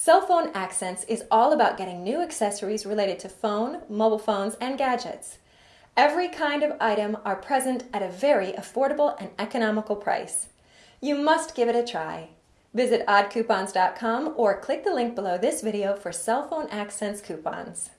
Cell Phone Accents is all about getting new accessories related to phone, mobile phones, and gadgets. Every kind of item are present at a very affordable and economical price. You must give it a try. Visit oddcoupons.com or click the link below this video for cell phone accents coupons.